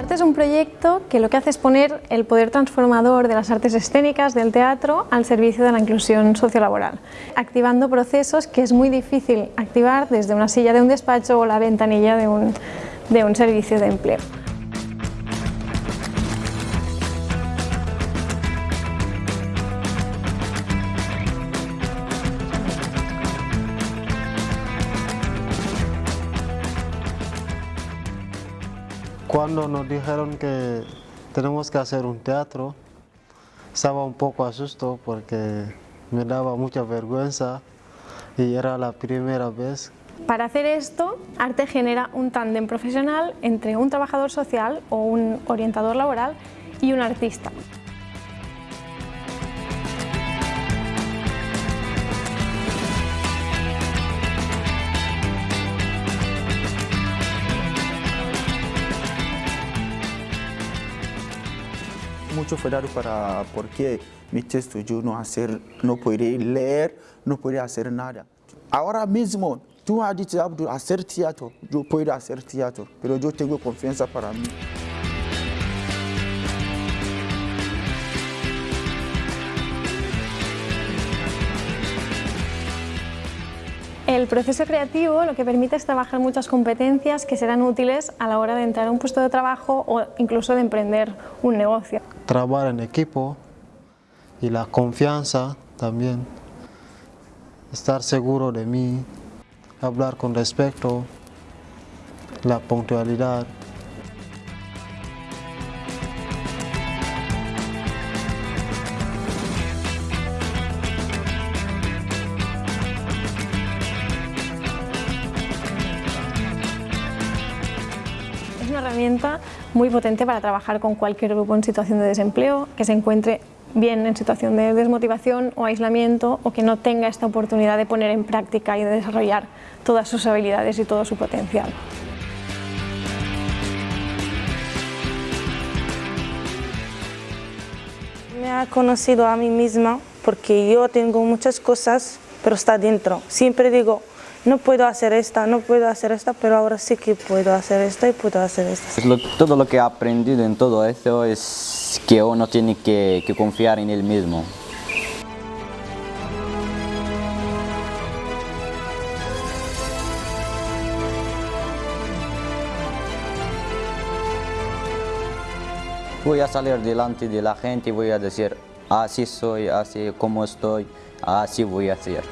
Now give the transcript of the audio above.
Este es un proyecto que lo que hace es poner el poder transformador de las artes escénicas del teatro al servicio de la inclusión sociolaboral, activando procesos que es muy difícil activar desde una silla de un despacho o la ventanilla de un, de un servicio de empleo. Cuando nos dijeron que tenemos que hacer un teatro, estaba un poco asustado porque me daba mucha vergüenza y era la primera vez. Para hacer esto, Arte genera un tándem profesional entre un trabajador social o un orientador laboral y un artista. Mucho cuidado para porque mi texto yo no hacer, no podría leer, no podría hacer nada. Ahora mismo, tú has dicho hacer teatro, yo puedo hacer teatro, pero yo tengo confianza para mí. El proceso creativo lo que permite es trabajar muchas competencias que serán útiles a la hora de entrar a un puesto de trabajo o incluso de emprender un negocio. Trabajar en equipo y la confianza también, estar seguro de mí, hablar con respeto, la puntualidad. Es una herramienta muy potente para trabajar con cualquier grupo en situación de desempleo, que se encuentre bien en situación de desmotivación o aislamiento o que no tenga esta oportunidad de poner en práctica y de desarrollar todas sus habilidades y todo su potencial. Me ha conocido a mí misma porque yo tengo muchas cosas, pero está dentro. Siempre digo, no puedo hacer esta, no puedo hacer esta, pero ahora sí que puedo hacer esta y puedo hacer esta. todo lo que he aprendido en todo esto es que uno tiene que, que confiar en él mismo. Voy a salir delante de la gente y voy a decir, así soy, así como estoy, así voy a ser.